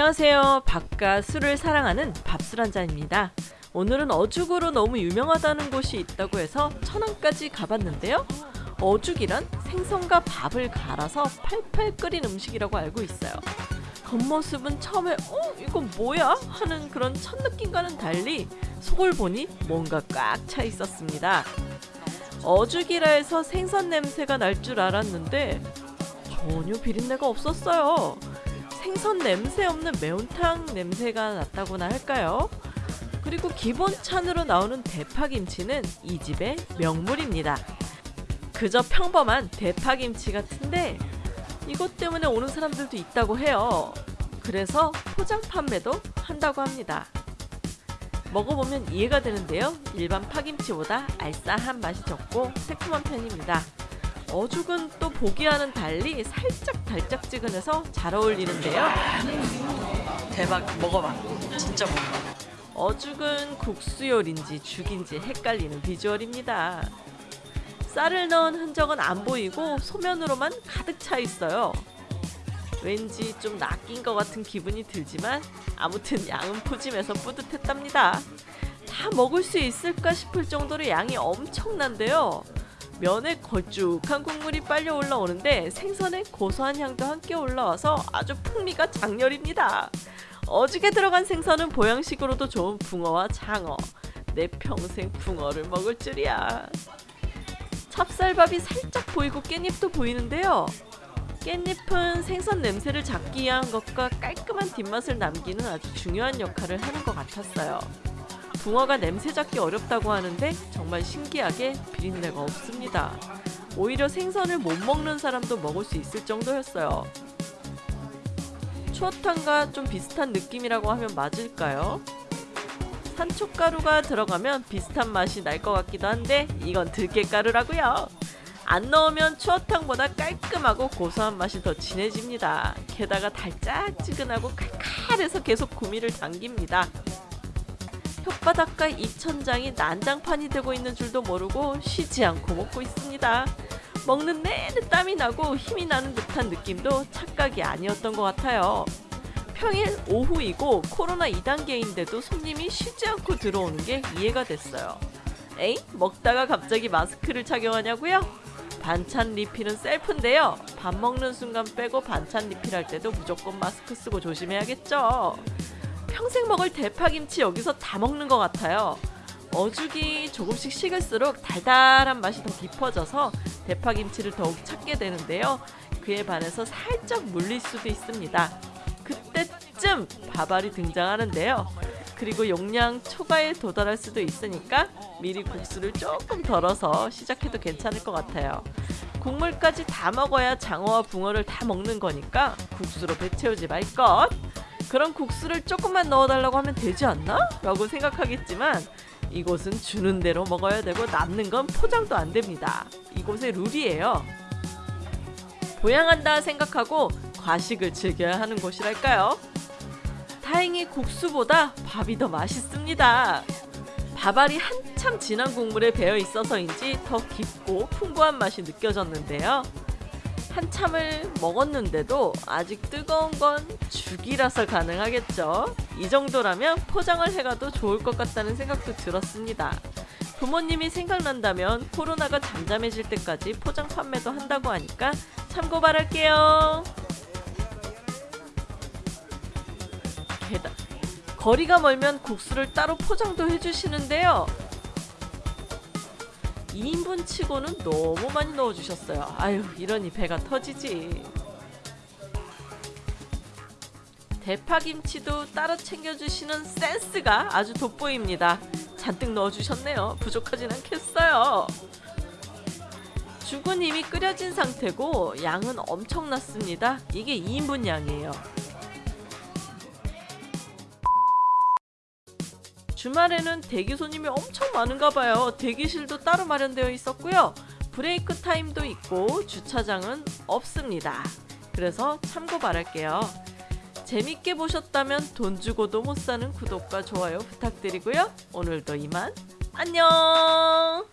안녕하세요. 밥과 술을 사랑하는 밥술 한잔입니다. 오늘은 어죽으로 너무 유명하다는 곳이 있다고 해서 천안까지 가봤는데요. 어죽이란 생선과 밥을 갈아서 팔팔 끓인 음식이라고 알고 있어요. 겉모습은 처음에 어? 이건 뭐야? 하는 그런 첫 느낌과는 달리 속을 보니 뭔가 꽉 차 있었습니다. 어죽이라 해서 생선 냄새가 날 줄 알았는데 전혀 비린내가 없었어요. 생선 냄새 없는 매운탕 냄새가 났다고나 할까요? 그리고 기본 찬으로 나오는 대파김치는 이 집의 명물입니다. 그저 평범한 대파김치 같은데 이것 때문에 오는 사람들도 있다고 해요. 그래서 포장 판매도 한다고 합니다. 먹어보면 이해가 되는데요. 일반 파김치보다 알싸한 맛이 적고 새콤한 편입니다. 어죽은 또 보기와는 달리 살짝 달짝지근해서 잘 어울리는데요. 대박 먹어봐 진짜 먹어봐 어죽은 국수 요리인지 죽인지 헷갈리는 비주얼입니다. 쌀을 넣은 흔적은 안 보이고 소면으로만 가득 차 있어요. 왠지 좀 낚인 것 같은 기분이 들지만 아무튼 양은 푸짐해서 뿌듯했답니다. 다 먹을 수 있을까 싶을 정도로 양이 엄청난데요. 면에 걸쭉한 국물이 빨려 올라오는데 생선의 고소한 향도 함께 올라와서 아주 풍미가 장렬입니다. 어죽에 들어간 생선은 보양식으로도 좋은 붕어와 장어. 내 평생 붕어를 먹을 줄이야. 찹쌀밥이 살짝 보이고 깻잎도 보이는데요. 깻잎은 생선 냄새를 잡기 위한 것과 깔끔한 뒷맛을 남기는 아주 중요한 역할을 하는 것 같았어요. 붕어가 냄새 잡기 어렵다고 하는데 정말 신기하게 비린내가 없습니다. 오히려 생선을 못 먹는 사람도 먹을 수 있을 정도였어요. 추어탕과 좀 비슷한 느낌이라고 하면 맞을까요? 산초가루가 들어가면 비슷한 맛이 날 것 같기도 한데 이건 들깨가루라고요. 안 넣으면 추어탕보다 깔끔하고 고소한 맛이 더 진해집니다. 게다가 달짝지근하고 칼칼해서 계속 구미를 당깁니다. 혓바닥과 입천장이 난장판이 되고 있는 줄도 모르고 쉬지 않고 먹고 있습니다. 먹는 내내 땀이 나고 힘이 나는 듯한 느낌도 착각이 아니었던 것 같아요. 평일 오후이고 코로나 2단계인데도 손님이 쉬지 않고 들어오는 게 이해가 됐어요. 에이? 먹다가 갑자기 마스크를 착용하냐고요? 반찬 리필은 셀프인데요. 밥 먹는 순간 빼고 반찬 리필할 때도 무조건 마스크 쓰고 조심해야겠죠. 평생 먹을 대파김치 여기서 다 먹는 것 같아요. 어죽이 조금씩 식을수록 달달한 맛이 더 깊어져서 대파김치를 더욱 찾게 되는데요. 그에 반해서 살짝 물릴 수도 있습니다. 그때쯤 밥알이 등장하는데요. 그리고 용량 초과에 도달할 수도 있으니까 미리 국수를 조금 덜어서 시작해도 괜찮을 것 같아요. 국물까지 다 먹어야 장어와 붕어를 다 먹는 거니까 국수로 배 채우지 말 것. 그럼 국수를 조금만 넣어달라고 하면 되지 않나? 라고 생각하겠지만 이곳은 주는 대로 먹어야 되고 남는 건 포장도 안 됩니다. 이곳의 룰이에요. 보양한다 생각하고 과식을 즐겨야 하는 곳이랄까요? 다행히 국수보다 밥이 더 맛있습니다. 밥알이 한참 진한 국물에 배어 있어서인지 더 깊고 풍부한 맛이 느껴졌는데요. 한참을 먹었는데도 아직 뜨거운 건 죽이라서 가능하겠죠. 이 정도라면 포장을 해가도 좋을 것 같다는 생각도 들었습니다. 부모님이 생각난다면 코로나가 잠잠해질 때까지 포장 판매도 한다고 하니까 참고 바랄게요. 게다 거리가 멀면 국수를 따로 포장도 해주시는데요. 2인분 치고는 너무 많이 넣어주셨어요. 아유 이러니 배가 터지지. 대파김치도 따로 챙겨주시는 센스가 아주 돋보입니다. 잔뜩 넣어주셨네요. 부족하진 않겠어요. 이미 끓여진 상태고 양은 엄청났습니다. 이게 2인분 양이에요. 주말에는 대기 손님이 엄청 많은가 봐요. 대기실도 따로 마련되어 있었고요. 브레이크 타임도 있고 주차장은 없습니다. 그래서 참고 바랄게요. 재밌게 보셨다면 돈 주고도 못 사는 구독과 좋아요 부탁드리고요. 오늘도 이만 안녕